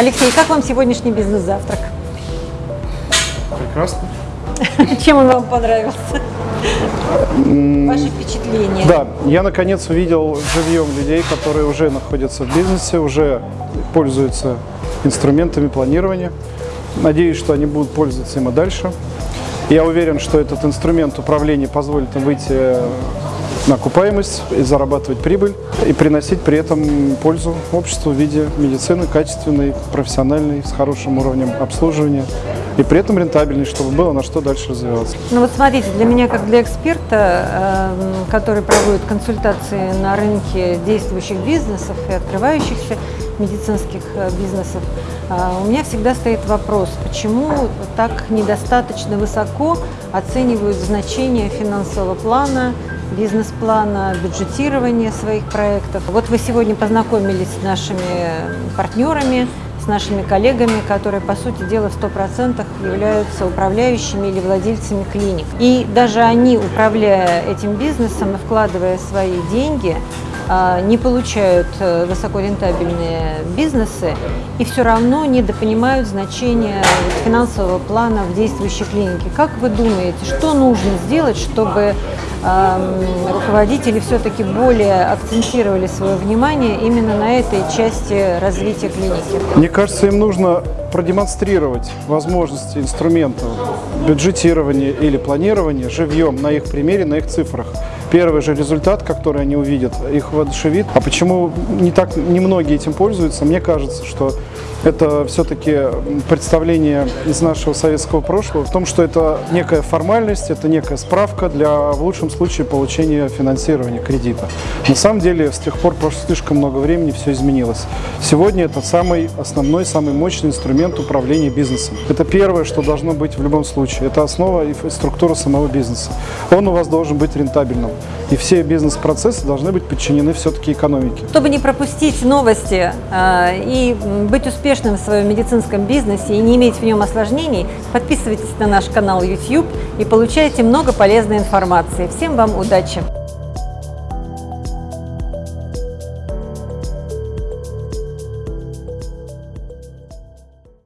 Алексей, как вам сегодняшний бизнес-завтрак? Прекрасно. Чем он вам понравился? Ваши впечатления? Да, я наконец увидел живьем людей, которые уже находятся в бизнесе, уже пользуются инструментами планирования. Надеюсь, что они будут пользоваться им и дальше. Я уверен, что этот инструмент управления позволит им выйти окупаемость и зарабатывать прибыль, и приносить при этом пользу обществу в виде медицины качественной, профессиональной, с хорошим уровнем обслуживания и при этом рентабельной, чтобы было на что дальше развиваться. Ну вот смотрите, для меня, как для эксперта, эм, который проводит консультации на рынке действующих бизнесов и открывающихся медицинских э, бизнесов, э, у меня всегда стоит вопрос, почему так недостаточно высоко оценивают значение финансового плана, бизнес-плана, бюджетирования своих проектов. Вот вы сегодня познакомились с нашими партнерами, с нашими коллегами, которые, по сути дела, в 100% являются управляющими или владельцами клиник. И даже они, управляя этим бизнесом и вкладывая свои деньги, не получают э, высокорентабельные бизнесы и все равно недопонимают значение финансового плана в действующей клинике. Как вы думаете, что нужно сделать, чтобы руководители все-таки более акцентировали свое внимание именно на этой части развития клиники? Мне кажется, им нужно продемонстрировать возможности инструментов бюджетирования или планирования живьем на их примере, на их цифрах. Первый же результат, который они увидят, их воодушевит. А почему не так немногие этим пользуются? Мне кажется, что это все-таки представление из нашего советского прошлого в том, что это некая формальность, это некая справка для, в лучшем случае, получения финансирования кредита. На самом деле, с тех пор прошло слишком много времени, все изменилось. Сегодня это самый основной, самый мощный инструмент управления бизнесом. Это первое, что должно быть в любом случае. Это основа и структура самого бизнеса. Он у вас должен быть рентабельным. И все бизнес-процессы должны быть подчинены все-таки экономике. Чтобы не пропустить новости э, и быть успешным в своем медицинском бизнесе и не иметь в нем осложнений, подписывайтесь на наш канал YouTube и получайте много полезной информации. Всем вам удачи!